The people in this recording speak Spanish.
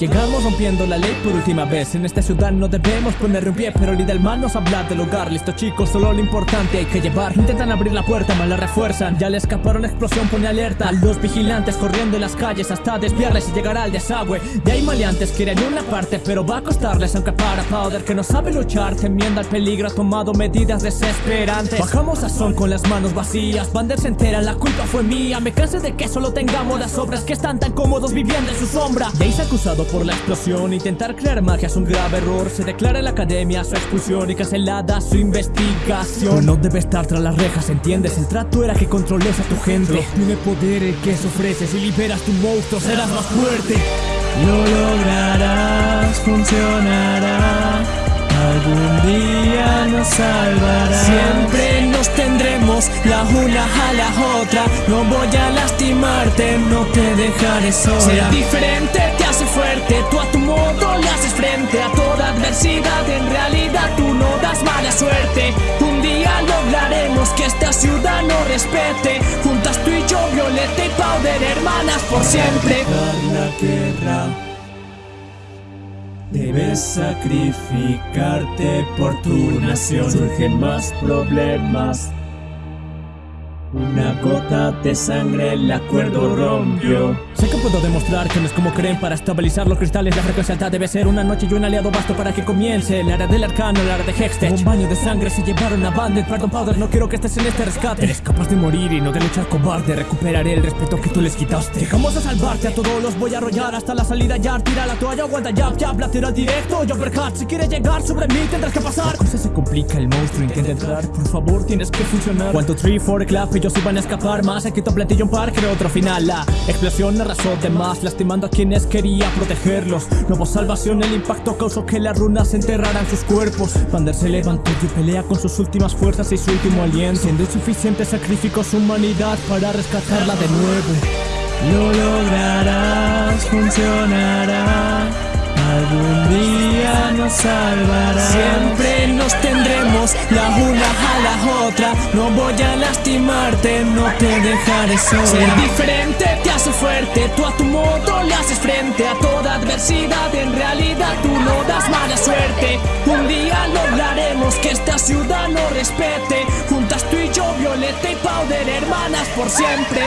Llegamos rompiendo la ley por última vez. En esta ciudad no debemos poner un pie Pero líder mal nos habla del hogar. Listo chicos, solo lo importante hay que llevar. Intentan abrir la puerta, mal la refuerzan. Ya le escaparon, explosión pone alerta los vigilantes corriendo en las calles Hasta desviarles y llegar al desagüe. De ahí maleantes quieren una parte Pero va a costarles aunque para Powder Que no sabe luchar, temiendo al peligro Ha tomado medidas desesperantes. Bajamos a son con las manos vacías Bander se entera, la culpa fue mía. Me cansé de que solo tengamos las obras Que están tan cómodos viviendo en su sombra. Jace acusado por la explosión. Intentar crear magia es un grave error. Se declara en la academia su expulsión Y cancelada su investigación. No debe estar tras las rejas, ¿entiendes? El trato era que controles a tu gente. Tiene poder el que se ofrece. Si liberas tu monstruo serás más fuerte. Lo lograrás, funcionará. Algún día nos salvará. Siempre nos tendremos la una a la otra. No voy a lastimarte, no te dejaré sola. Ser diferente te hace fuerte, tú a tu modo le haces frente A toda adversidad, en realidad tú no das mala suerte. Un día lograremos que esta ciudad nos respete. Juntas tú y yo, Violeta y Powder, hermanas por siempre. La guerra Debes sacrificarte por tu nación. Surgen más problemas una gota de sangre el acuerdo rompió. Sé que puedo demostrar que no es como creen. Para estabilizar los cristales la frecuencia alta debe ser Una noche y un aliado basto para que comience. El área del arcano, el área de Hextech. Un baño de sangre se llevaron a Bandit Pardon Powder, no quiero que estés en este rescate. Eres capaz de morir y no de luchar cobarde. Recuperaré el respeto que tú les quitaste. Dejamos a salvarte, a todos los voy a arrollar. Hasta la salida ya, tira la toalla, aguanta jab, jab Lateral directo, yo uppercut Si quieres llegar sobre mí tendrás que pasar. La cosa se complica, el monstruo intenta entrar. Por favor tienes que funcionar. 1, 2, 3, 4, clap ellos iban a escapar más. He quitado platillo un par, creo otro final. La explosión arrasó de más Lastimando a quienes quería protegerlos. No hubo salvación, el impacto causó que las runas enterraran sus cuerpos. Vander se levantó y pelea con sus últimas fuerzas y su último aliento. Siendo insuficiente sacrificó su humanidad para rescatarla de nuevo. Lo lograrás, funcionará. Algún día nos salvará. Siempre nos tendremos la una a la otra. No voy a lastimarte, no te dejaré sola. Ser diferente te hace fuerte, tú a tu modo le haces frente A toda adversidad, en realidad tú no das mala suerte. Un día lograremos que esta ciudad nos respete. Juntas tú y yo, Violeta y Powder, hermanas por siempre